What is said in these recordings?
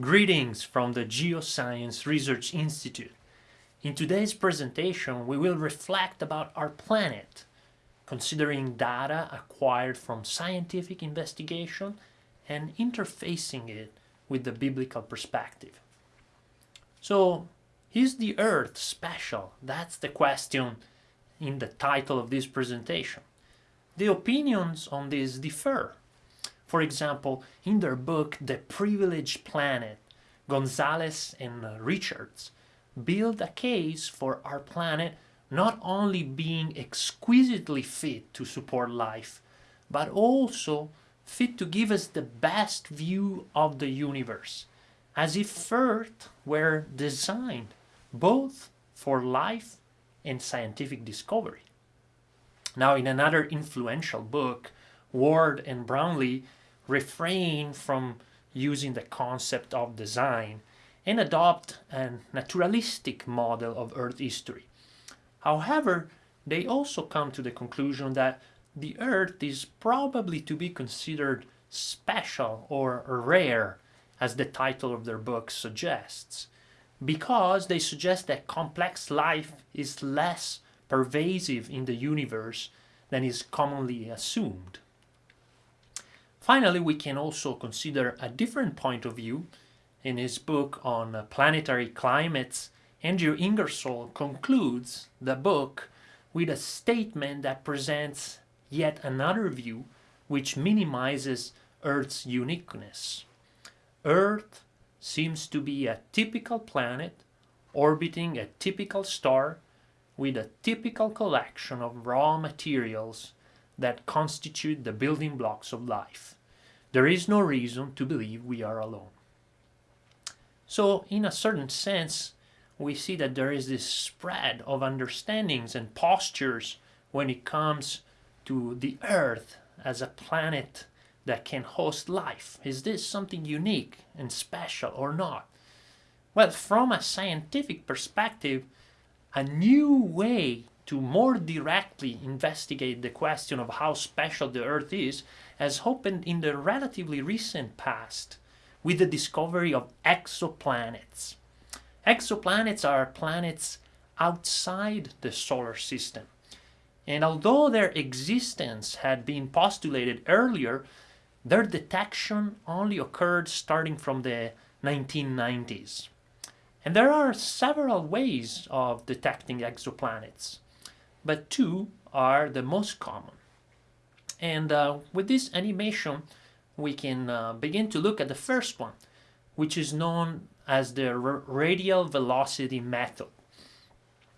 Greetings from the Geoscience Research Institute. In today's presentation, we will reflect about our planet, considering data acquired from scientific investigation and interfacing it with the biblical perspective. So, is the Earth special? That's the question in the title of this presentation. The opinions on this differ. For example, in their book The Privileged Planet, Gonzalez and Richards build a case for our planet not only being exquisitely fit to support life, but also fit to give us the best view of the universe, as if Earth were designed both for life and scientific discovery. Now, in another influential book, Ward and Brownlee refrain from using the concept of design and adopt a naturalistic model of Earth history. However, they also come to the conclusion that the Earth is probably to be considered special or rare, as the title of their book suggests, because they suggest that complex life is less pervasive in the universe than is commonly assumed. Finally, we can also consider a different point of view. In his book on uh, planetary climates, Andrew Ingersoll concludes the book with a statement that presents yet another view which minimizes Earth's uniqueness. Earth seems to be a typical planet orbiting a typical star with a typical collection of raw materials that constitute the building blocks of life. There is no reason to believe we are alone. So, in a certain sense, we see that there is this spread of understandings and postures when it comes to the Earth as a planet that can host life. Is this something unique and special or not? Well, from a scientific perspective, a new way to more directly investigate the question of how special the Earth is has opened in the relatively recent past with the discovery of exoplanets. Exoplanets are planets outside the solar system. And although their existence had been postulated earlier, their detection only occurred starting from the 1990s. And there are several ways of detecting exoplanets, but two are the most common. And uh, with this animation, we can uh, begin to look at the first one, which is known as the radial velocity method.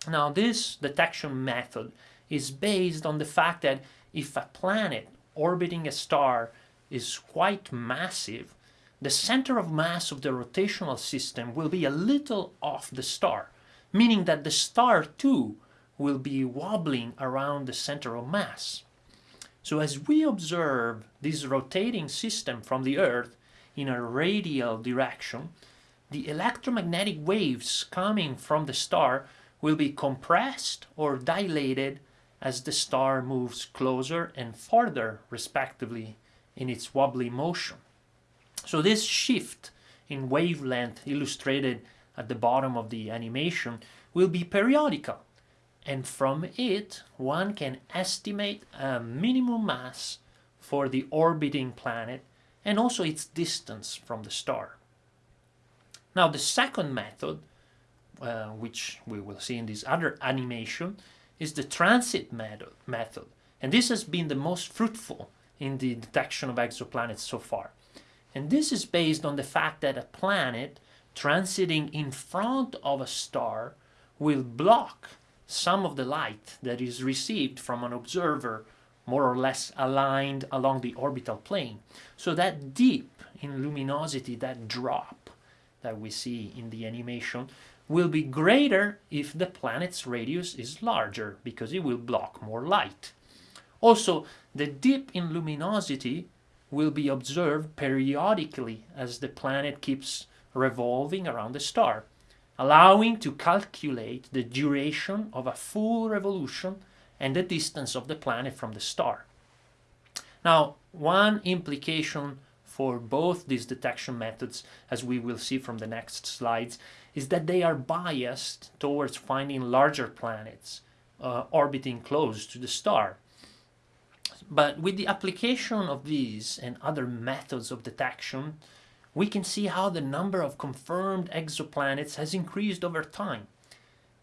Now, this detection method is based on the fact that if a planet orbiting a star is quite massive, the center of mass of the rotational system will be a little off the star, meaning that the star too will be wobbling around the center of mass. So as we observe this rotating system from the Earth in a radial direction, the electromagnetic waves coming from the star will be compressed or dilated as the star moves closer and farther, respectively, in its wobbly motion. So this shift in wavelength illustrated at the bottom of the animation will be periodical and from it one can estimate a minimum mass for the orbiting planet and also its distance from the star. Now the second method, uh, which we will see in this other animation, is the transit method. And this has been the most fruitful in the detection of exoplanets so far. And this is based on the fact that a planet transiting in front of a star will block some of the light that is received from an observer more or less aligned along the orbital plane. So that dip in luminosity, that drop that we see in the animation, will be greater if the planet's radius is larger because it will block more light. Also, the dip in luminosity will be observed periodically as the planet keeps revolving around the star, allowing to calculate the duration of a full revolution and the distance of the planet from the star. Now, one implication for both these detection methods, as we will see from the next slides, is that they are biased towards finding larger planets uh, orbiting close to the star. But with the application of these and other methods of detection, we can see how the number of confirmed exoplanets has increased over time.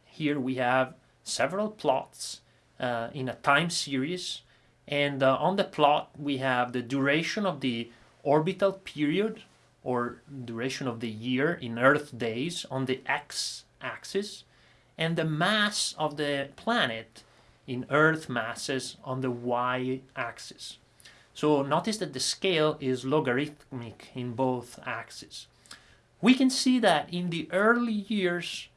Here we have several plots uh, in a time series and uh, on the plot we have the duration of the orbital period or duration of the year in Earth days on the x-axis and the mass of the planet in Earth masses on the y-axis. So notice that the scale is logarithmic in both axes. We can see that in the early years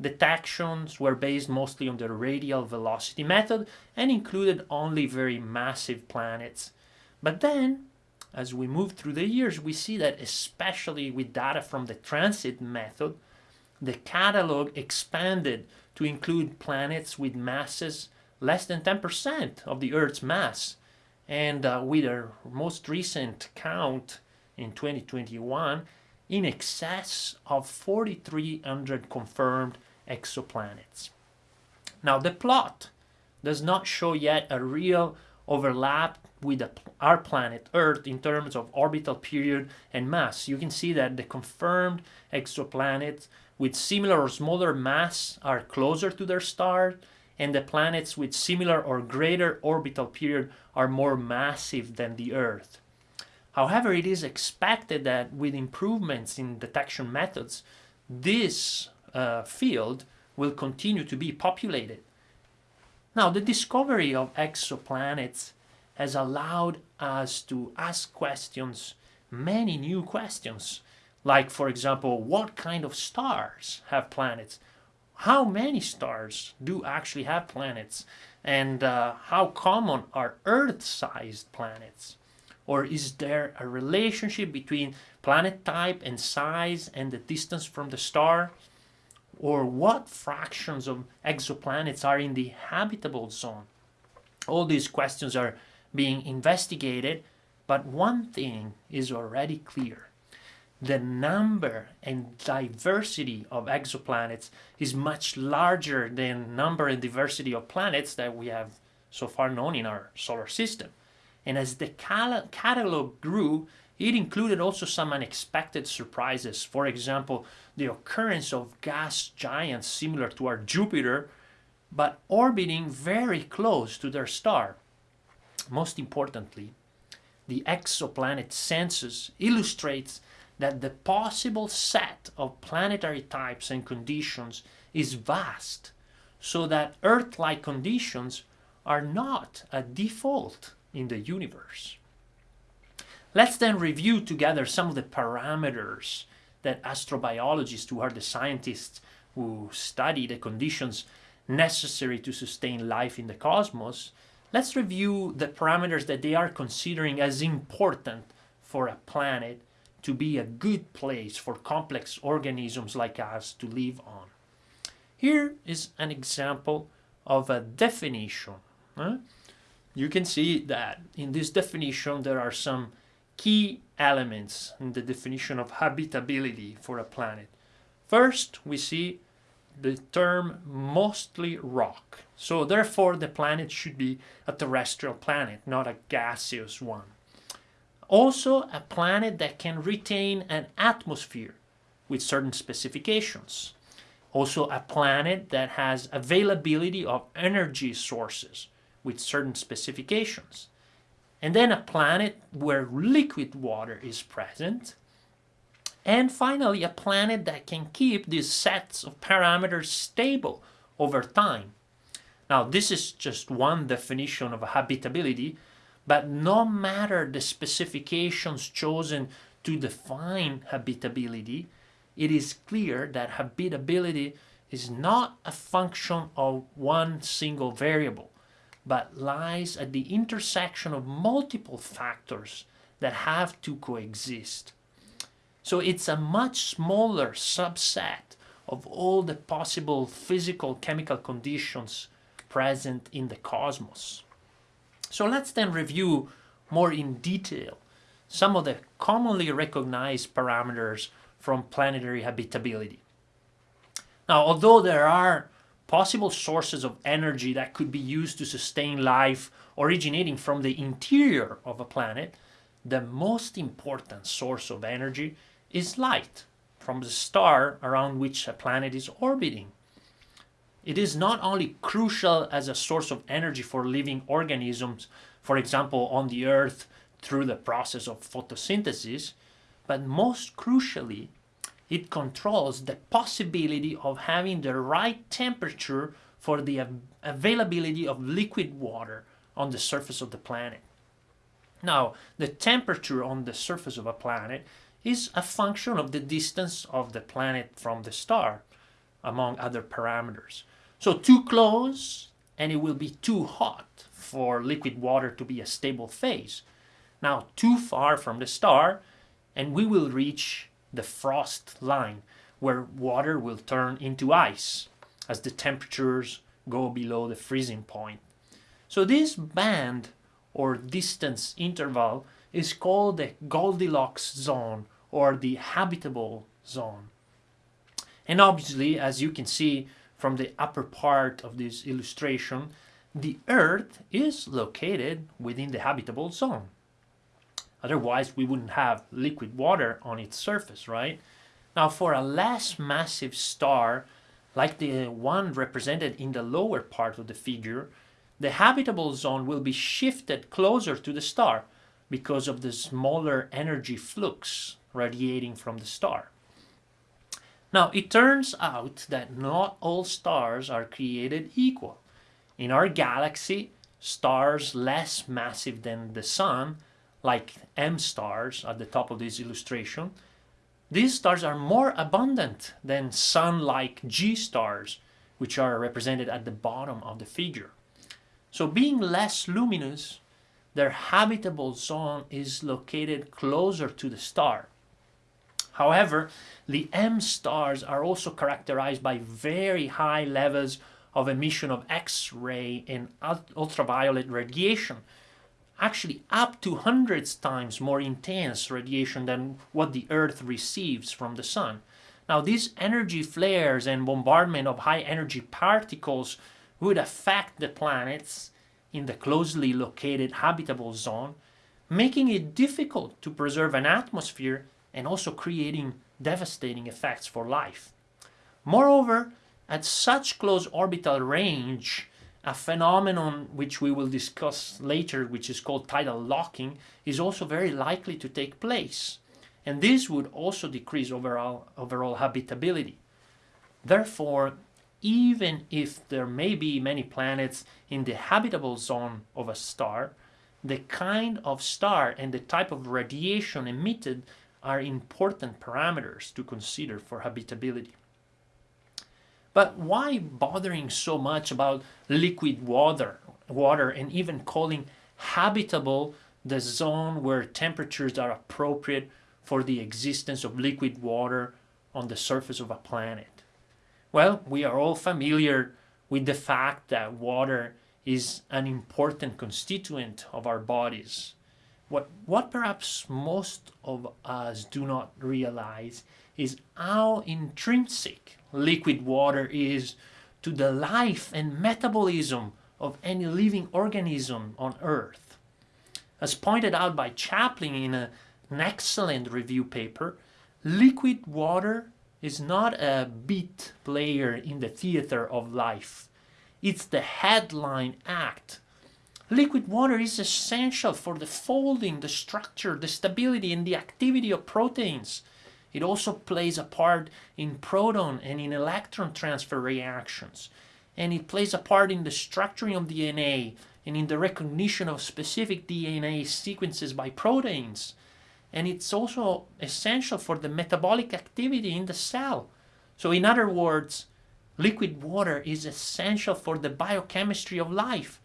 detections were based mostly on the radial velocity method and included only very massive planets. But then, as we move through the years, we see that especially with data from the transit method, the catalog expanded to include planets with masses less than 10% of the Earth's mass. And uh, with our most recent count in 2021, in excess of 4,300 confirmed exoplanets. Now the plot does not show yet a real overlap with our planet Earth in terms of orbital period and mass. You can see that the confirmed exoplanets with similar or smaller mass are closer to their star and the planets with similar or greater orbital period are more massive than the Earth. However, it is expected that with improvements in detection methods, this uh, field will continue to be populated. Now, the discovery of exoplanets has allowed us to ask questions, many new questions, like, for example, what kind of stars have planets? How many stars do actually have planets? And uh, how common are Earth-sized planets? Or is there a relationship between planet type and size and the distance from the star? or what fractions of exoplanets are in the habitable zone? All these questions are being investigated, but one thing is already clear. The number and diversity of exoplanets is much larger than number and diversity of planets that we have so far known in our solar system. And as the catalog grew, it included also some unexpected surprises. For example, the occurrence of gas giants similar to our Jupiter, but orbiting very close to their star. Most importantly, the exoplanet census illustrates that the possible set of planetary types and conditions is vast, so that Earth-like conditions are not a default in the universe. Let's then review together some of the parameters that astrobiologists, who are the scientists who study the conditions necessary to sustain life in the cosmos, let's review the parameters that they are considering as important for a planet to be a good place for complex organisms like us to live on. Here is an example of a definition. Huh? You can see that in this definition there are some key elements in the definition of habitability for a planet. First, we see the term mostly rock. So therefore, the planet should be a terrestrial planet, not a gaseous one. Also, a planet that can retain an atmosphere with certain specifications. Also, a planet that has availability of energy sources with certain specifications and then a planet where liquid water is present, and finally a planet that can keep these sets of parameters stable over time. Now this is just one definition of habitability, but no matter the specifications chosen to define habitability, it is clear that habitability is not a function of one single variable, but lies at the intersection of multiple factors that have to coexist. So it's a much smaller subset of all the possible physical chemical conditions present in the cosmos. So let's then review more in detail some of the commonly recognized parameters from planetary habitability. Now, although there are possible sources of energy that could be used to sustain life originating from the interior of a planet, the most important source of energy is light from the star around which a planet is orbiting. It is not only crucial as a source of energy for living organisms, for example on the Earth through the process of photosynthesis, but most crucially, it controls the possibility of having the right temperature for the availability of liquid water on the surface of the planet. Now, the temperature on the surface of a planet is a function of the distance of the planet from the star, among other parameters. So too close and it will be too hot for liquid water to be a stable phase. Now too far from the star and we will reach the frost line where water will turn into ice as the temperatures go below the freezing point. So this band or distance interval is called the Goldilocks zone or the habitable zone. And obviously, as you can see from the upper part of this illustration, the Earth is located within the habitable zone. Otherwise, we wouldn't have liquid water on its surface, right? Now, for a less massive star, like the one represented in the lower part of the figure, the habitable zone will be shifted closer to the star because of the smaller energy flux radiating from the star. Now, it turns out that not all stars are created equal. In our galaxy, stars less massive than the Sun like M stars at the top of this illustration, these stars are more abundant than Sun-like G stars, which are represented at the bottom of the figure. So being less luminous, their habitable zone is located closer to the star. However, the M stars are also characterized by very high levels of emission of X-ray and ultraviolet radiation, actually up to hundreds times more intense radiation than what the Earth receives from the Sun. Now these energy flares and bombardment of high energy particles would affect the planets in the closely located habitable zone, making it difficult to preserve an atmosphere and also creating devastating effects for life. Moreover, at such close orbital range, a phenomenon which we will discuss later, which is called tidal locking, is also very likely to take place. And this would also decrease overall, overall habitability. Therefore, even if there may be many planets in the habitable zone of a star, the kind of star and the type of radiation emitted are important parameters to consider for habitability. But why bothering so much about liquid water, water and even calling habitable the zone where temperatures are appropriate for the existence of liquid water on the surface of a planet? Well, we are all familiar with the fact that water is an important constituent of our bodies. What, what perhaps most of us do not realize is how intrinsic liquid water is to the life and metabolism of any living organism on Earth. As pointed out by Chaplin in a, an excellent review paper, liquid water is not a beat player in the theater of life. It's the headline act. Liquid water is essential for the folding, the structure, the stability, and the activity of proteins. It also plays a part in proton and in electron transfer reactions. And it plays a part in the structuring of DNA and in the recognition of specific DNA sequences by proteins. And it's also essential for the metabolic activity in the cell. So in other words, liquid water is essential for the biochemistry of life.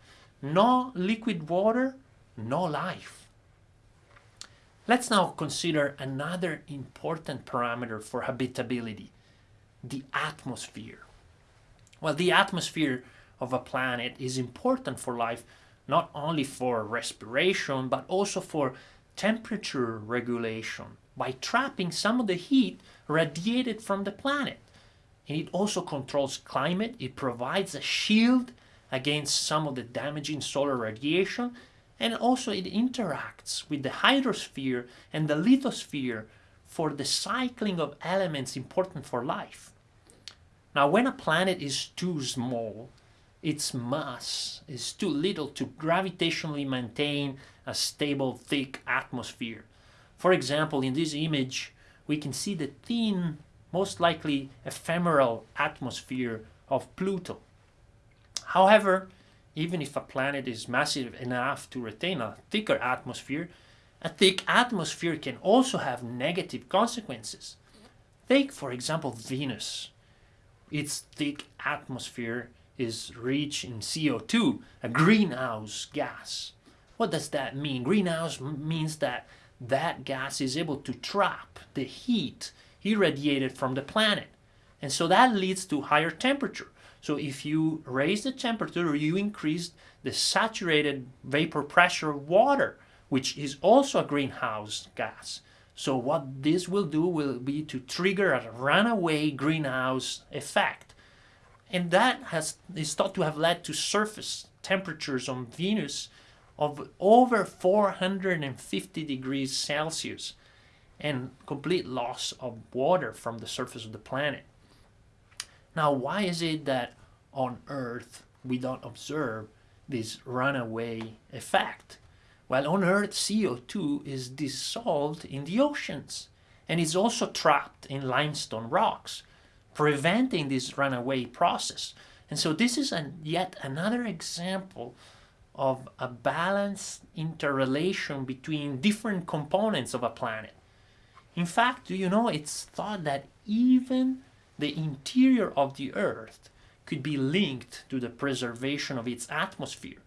No liquid water, no life. Let's now consider another important parameter for habitability, the atmosphere. Well, the atmosphere of a planet is important for life, not only for respiration, but also for temperature regulation by trapping some of the heat radiated from the planet. And it also controls climate, it provides a shield against some of the damaging solar radiation, and also it interacts with the hydrosphere and the lithosphere for the cycling of elements important for life. Now, when a planet is too small, its mass is too little to gravitationally maintain a stable, thick atmosphere. For example, in this image, we can see the thin, most likely ephemeral atmosphere of Pluto. However, even if a planet is massive enough to retain a thicker atmosphere, a thick atmosphere can also have negative consequences. Take, for example, Venus. Its thick atmosphere is rich in CO2, a greenhouse gas. What does that mean? Greenhouse means that that gas is able to trap the heat irradiated from the planet. And so that leads to higher temperature. So if you raise the temperature, you increase the saturated vapor pressure of water which is also a greenhouse gas. So what this will do will be to trigger a runaway greenhouse effect. And that has, is thought to have led to surface temperatures on Venus of over 450 degrees Celsius and complete loss of water from the surface of the planet. Now, why is it that on Earth we don't observe this runaway effect? Well, on Earth, CO2 is dissolved in the oceans and is also trapped in limestone rocks, preventing this runaway process. And so this is an, yet another example of a balanced interrelation between different components of a planet. In fact, do you know, it's thought that even the interior of the Earth could be linked to the preservation of its atmosphere.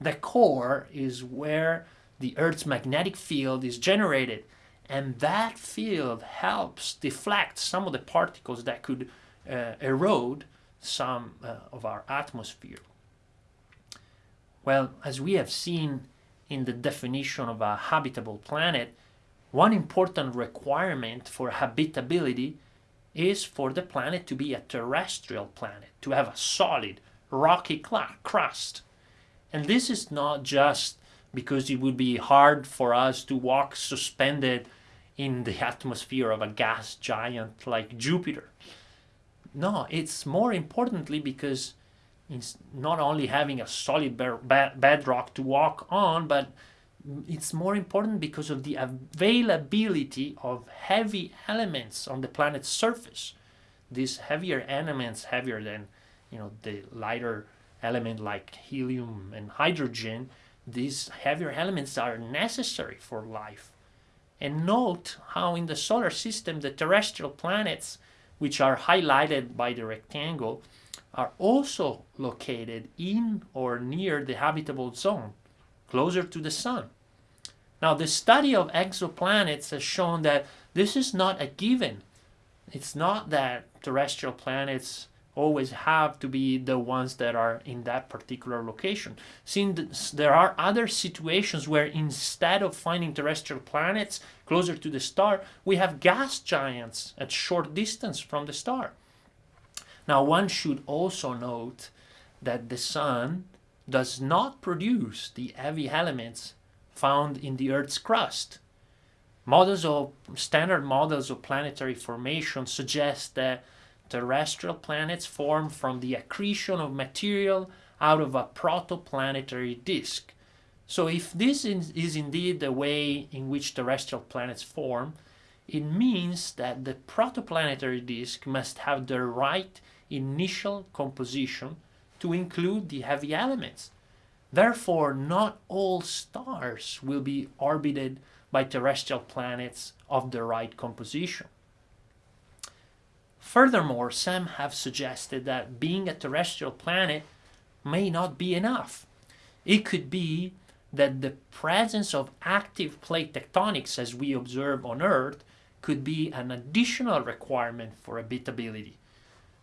The core is where the Earth's magnetic field is generated and that field helps deflect some of the particles that could uh, erode some uh, of our atmosphere. Well, as we have seen in the definition of a habitable planet, one important requirement for habitability is for the planet to be a terrestrial planet, to have a solid, rocky crust. And this is not just because it would be hard for us to walk suspended in the atmosphere of a gas giant like Jupiter. No, it's more importantly because it's not only having a solid bedrock to walk on, but it's more important because of the availability of heavy elements on the planet's surface. These heavier elements, heavier than you know the lighter element like helium and hydrogen, these heavier elements are necessary for life. And note how in the solar system the terrestrial planets, which are highlighted by the rectangle, are also located in or near the habitable zone, closer to the sun. Now the study of exoplanets has shown that this is not a given. It's not that terrestrial planets always have to be the ones that are in that particular location. Since there are other situations where instead of finding terrestrial planets closer to the star, we have gas giants at short distance from the star. Now one should also note that the sun does not produce the heavy elements found in the Earth's crust. Models of standard models of planetary formation suggest that terrestrial planets form from the accretion of material out of a protoplanetary disk. So if this is indeed the way in which terrestrial planets form, it means that the protoplanetary disk must have the right initial composition to include the heavy elements. Therefore, not all stars will be orbited by terrestrial planets of the right composition. Furthermore, some have suggested that being a terrestrial planet may not be enough. It could be that the presence of active plate tectonics as we observe on Earth could be an additional requirement for habitability.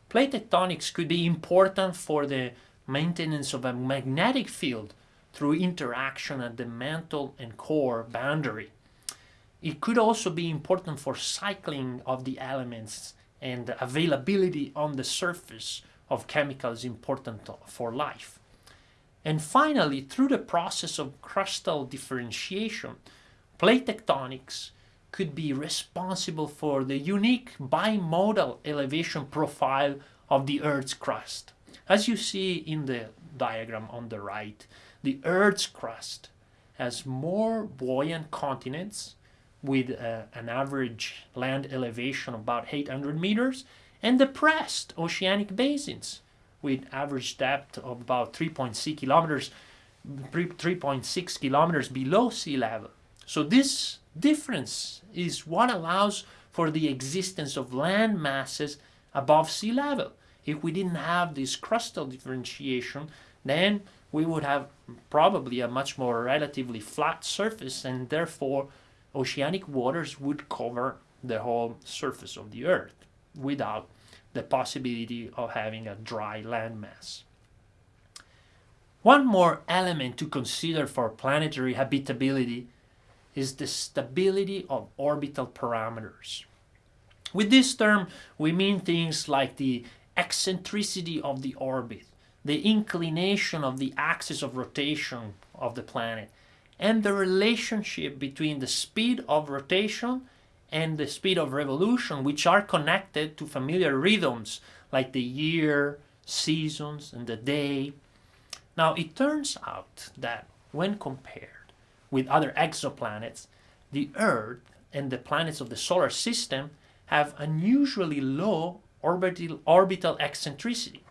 Plate tectonics could be important for the maintenance of a magnetic field through interaction at the mantle and core boundary. it could also be important for cycling of the elements and availability on the surface of chemicals important for life. And finally, through the process of crustal differentiation, plate tectonics could be responsible for the unique bimodal elevation profile of the Earth's crust. As you see in the diagram on the right, the Earth's crust has more buoyant continents with uh, an average land elevation of about 800 meters and depressed oceanic basins with average depth of about 3.6 kilometers 3.6 kilometers below sea level. So this difference is what allows for the existence of land masses above sea level. If we didn't have this crustal differentiation, then we would have probably a much more relatively flat surface and therefore oceanic waters would cover the whole surface of the earth without the possibility of having a dry landmass. One more element to consider for planetary habitability is the stability of orbital parameters. With this term, we mean things like the eccentricity of the orbit, the inclination of the axis of rotation of the planet, and the relationship between the speed of rotation and the speed of revolution, which are connected to familiar rhythms like the year, seasons, and the day. Now, it turns out that when compared with other exoplanets, the Earth and the planets of the solar system have unusually low orbital, orbital eccentricity.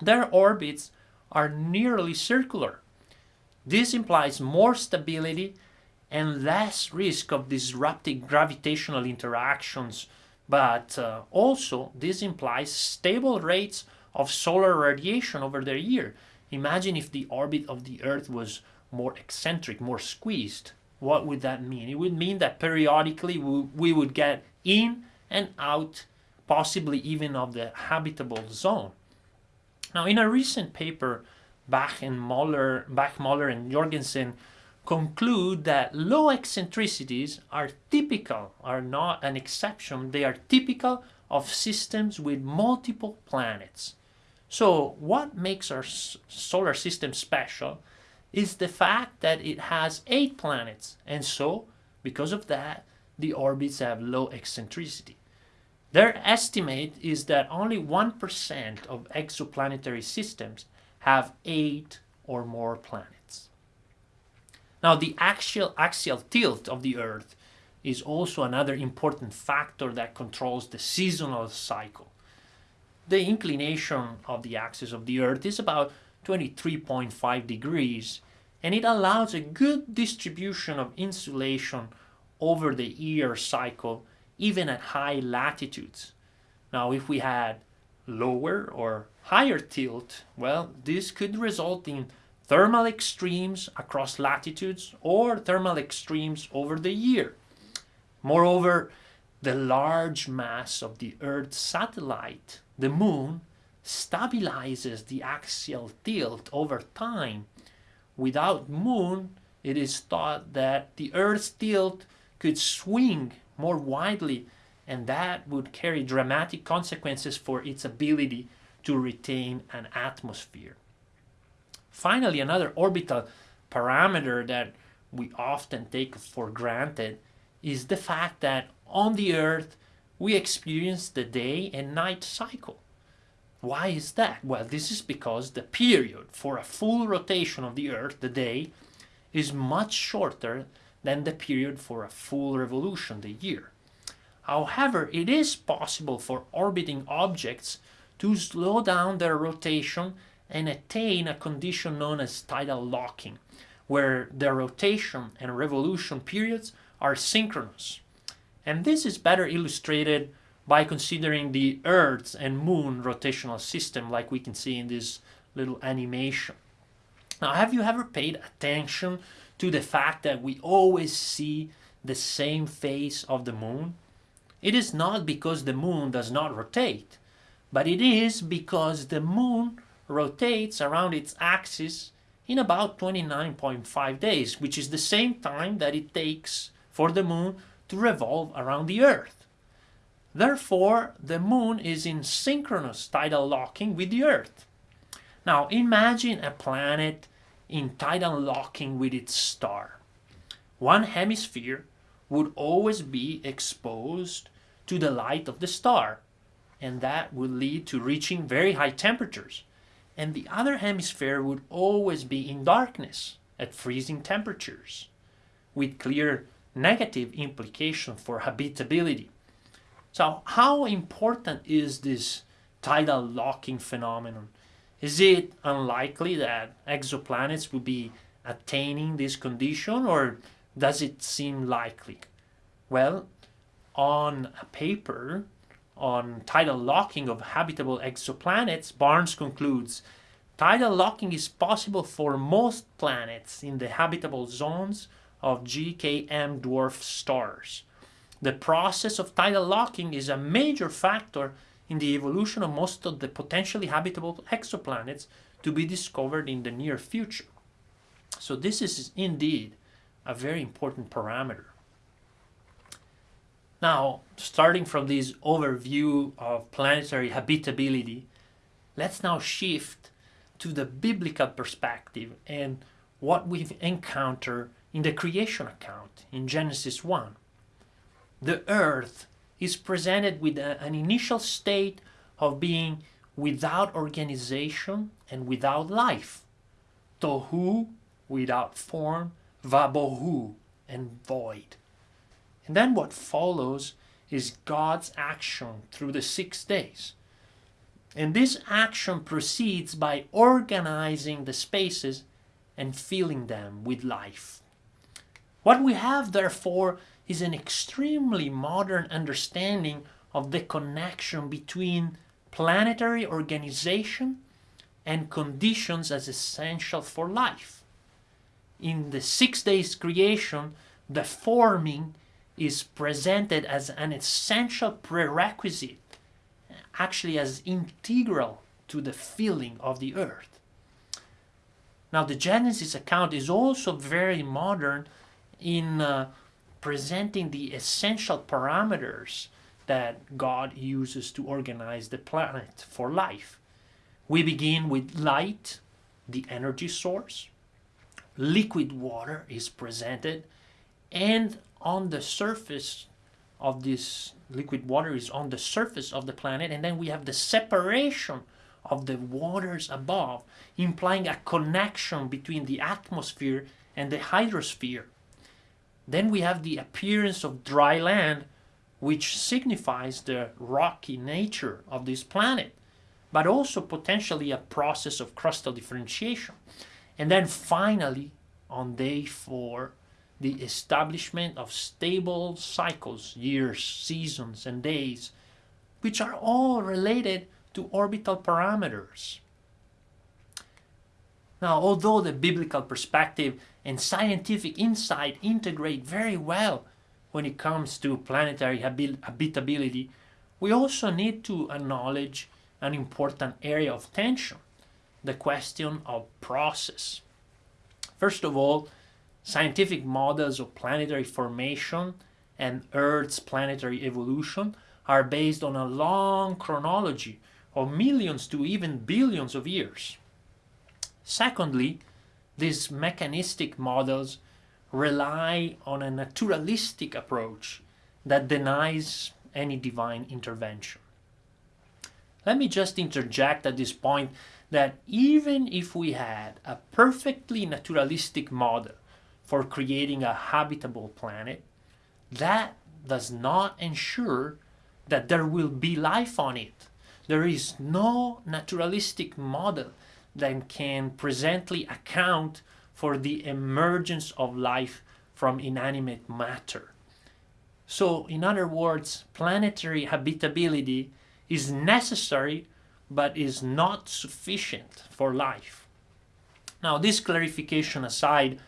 Their orbits are nearly circular. This implies more stability and less risk of disrupting gravitational interactions, but uh, also this implies stable rates of solar radiation over their year. Imagine if the orbit of the Earth was more eccentric, more squeezed. What would that mean? It would mean that periodically we, would get in and out, possibly even of the habitable zone. Now, in a recent paper, Bach and Moller, Bach, Moller, and Jorgensen conclude that low eccentricities are typical, are not an exception, they are typical of systems with multiple planets. So what makes our solar system special is the fact that it has eight planets and so because of that the orbits have low eccentricity. Their estimate is that only 1% of exoplanetary systems have eight or more planets. Now the axial, axial tilt of the Earth is also another important factor that controls the seasonal cycle. The inclination of the axis of the Earth is about 23.5 degrees and it allows a good distribution of insolation over the year cycle even at high latitudes. Now if we had lower or higher tilt, well this could result in thermal extremes across latitudes or thermal extremes over the year. Moreover, the large mass of the Earth's satellite, the Moon, stabilizes the axial tilt over time. Without Moon, it is thought that the Earth's tilt could swing more widely and that would carry dramatic consequences for its ability to retain an atmosphere. Finally, another orbital parameter that we often take for granted is the fact that on the Earth we experience the day and night cycle. Why is that? Well, this is because the period for a full rotation of the Earth, the day, is much shorter than the period for a full revolution, the year. However, it is possible for orbiting objects to slow down their rotation and attain a condition known as tidal locking, where their rotation and revolution periods are synchronous. And this is better illustrated by considering the Earth and Moon rotational system like we can see in this little animation. Now, have you ever paid attention to the fact that we always see the same face of the Moon? It is not because the Moon does not rotate, but it is because the Moon rotates around its axis in about 29.5 days, which is the same time that it takes for the moon to revolve around the Earth. Therefore, the moon is in synchronous tidal locking with the Earth. Now, imagine a planet in tidal locking with its star. One hemisphere would always be exposed to the light of the star, and that would lead to reaching very high temperatures. And the other hemisphere would always be in darkness at freezing temperatures, with clear negative implication for habitability. So how important is this tidal locking phenomenon? Is it unlikely that exoplanets will be attaining this condition or does it seem likely? Well, on a paper on tidal locking of habitable exoplanets, Barnes concludes tidal locking is possible for most planets in the habitable zones of GKM dwarf stars. The process of tidal locking is a major factor in the evolution of most of the potentially habitable exoplanets to be discovered in the near future. So this is indeed a very important parameter. Now, starting from this overview of planetary habitability, let's now shift to the biblical perspective and what we encounter in the creation account in Genesis 1. The earth is presented with a, an initial state of being without organization and without life. Tohu, without form, vabohu, and void. And then what follows is God's action through the six days. And this action proceeds by organizing the spaces and filling them with life. What we have, therefore, is an extremely modern understanding of the connection between planetary organization and conditions as essential for life. In the six days creation, the forming is presented as an essential prerequisite, actually as integral to the filling of the earth. Now the Genesis account is also very modern in uh, presenting the essential parameters that God uses to organize the planet for life. We begin with light, the energy source. Liquid water is presented and on the surface of this liquid water is on the surface of the planet and then we have the separation of the waters above implying a connection between the atmosphere and the hydrosphere then we have the appearance of dry land, which signifies the rocky nature of this planet, but also potentially a process of crustal differentiation. And then finally, on day four, the establishment of stable cycles, years, seasons, and days, which are all related to orbital parameters. Now, although the biblical perspective and scientific insight integrate very well when it comes to planetary habitability, we also need to acknowledge an important area of tension, the question of process. First of all, scientific models of planetary formation and Earth's planetary evolution are based on a long chronology of millions to even billions of years. Secondly, these mechanistic models rely on a naturalistic approach that denies any divine intervention. Let me just interject at this point that even if we had a perfectly naturalistic model for creating a habitable planet, that does not ensure that there will be life on it. There is no naturalistic model that can presently account for the emergence of life from inanimate matter. So, in other words, planetary habitability is necessary but is not sufficient for life. Now, this clarification aside,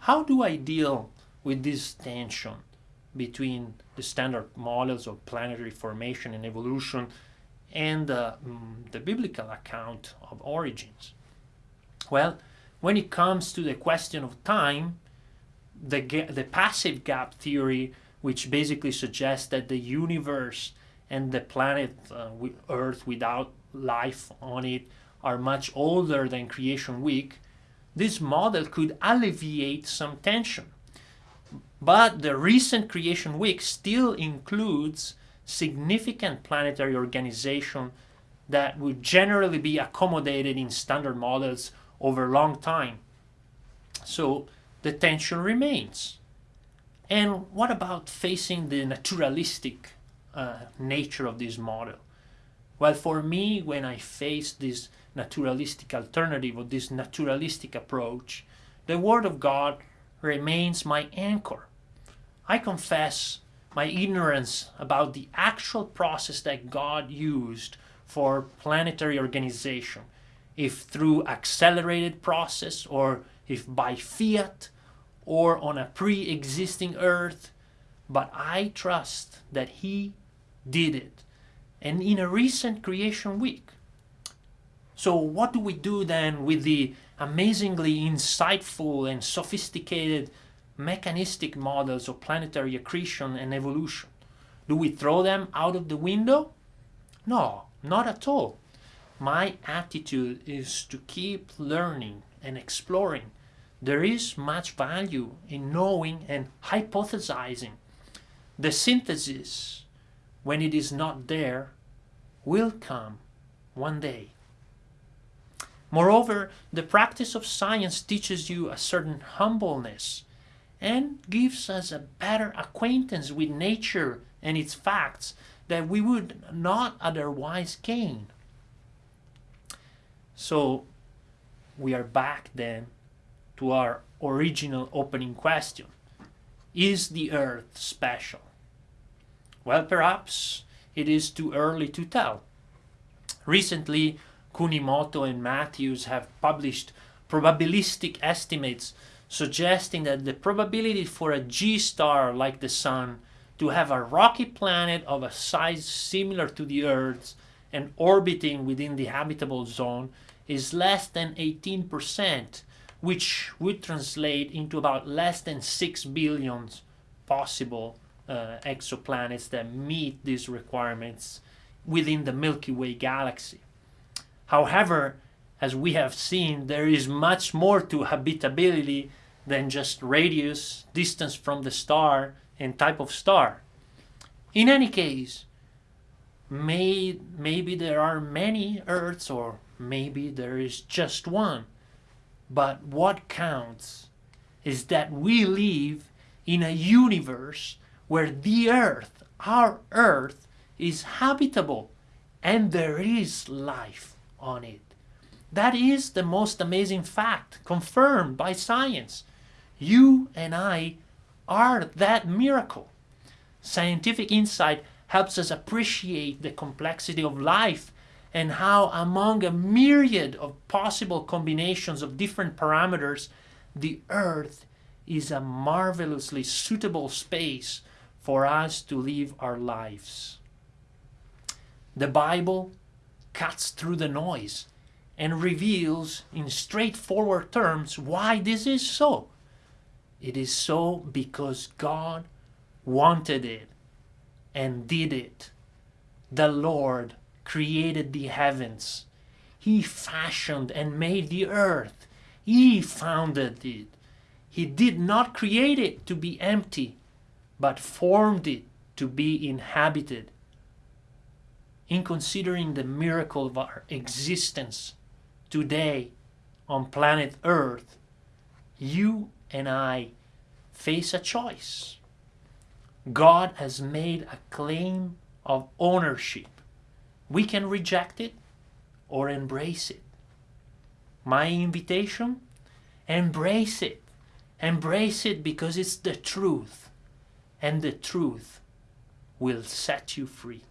how do I deal with this tension between the standard models of planetary formation and evolution and uh, the biblical account of origins? Well, when it comes to the question of time, the, the passive gap theory, which basically suggests that the universe and the planet uh, Earth without life on it are much older than creation week, this model could alleviate some tension. But the recent creation week still includes significant planetary organization that would generally be accommodated in standard models over a long time. So the tension remains. And what about facing the naturalistic uh, nature of this model? Well, for me, when I face this naturalistic alternative or this naturalistic approach, the Word of God remains my anchor. I confess my ignorance about the actual process that God used for planetary organization, if through accelerated process or if by fiat or on a pre-existing earth, but I trust that he did it. And in a recent creation week. So what do we do then with the amazingly insightful and sophisticated mechanistic models of planetary accretion and evolution? Do we throw them out of the window? No, not at all. My attitude is to keep learning and exploring. There is much value in knowing and hypothesizing. The synthesis, when it is not there, will come one day. Moreover, the practice of science teaches you a certain humbleness and gives us a better acquaintance with nature and its facts that we would not otherwise gain. So we are back then to our original opening question. Is the earth special? Well, perhaps it is too early to tell. Recently, Kunimoto and Matthews have published probabilistic estimates suggesting that the probability for a G-star like the Sun to have a rocky planet of a size similar to the Earth's and orbiting within the habitable zone is less than 18%, which would translate into about less than 6 billion possible uh, exoplanets that meet these requirements within the Milky Way galaxy. However, as we have seen, there is much more to habitability than just radius, distance from the star, and type of star. In any case, may, maybe there are many Earths or maybe there is just one. But what counts is that we live in a universe where the Earth, our Earth, is habitable and there is life on it. That is the most amazing fact, confirmed by science. You and I are that miracle. Scientific insight helps us appreciate the complexity of life and how among a myriad of possible combinations of different parameters, the Earth is a marvelously suitable space for us to live our lives. The Bible cuts through the noise and reveals in straightforward terms why this is so. It is so because God wanted it and did it. The Lord created the heavens. He fashioned and made the earth. He founded it. He did not create it to be empty, but formed it to be inhabited in considering the miracle of our existence today on planet Earth, you and I face a choice. God has made a claim of ownership. We can reject it or embrace it. My invitation? Embrace it. Embrace it because it's the truth. And the truth will set you free.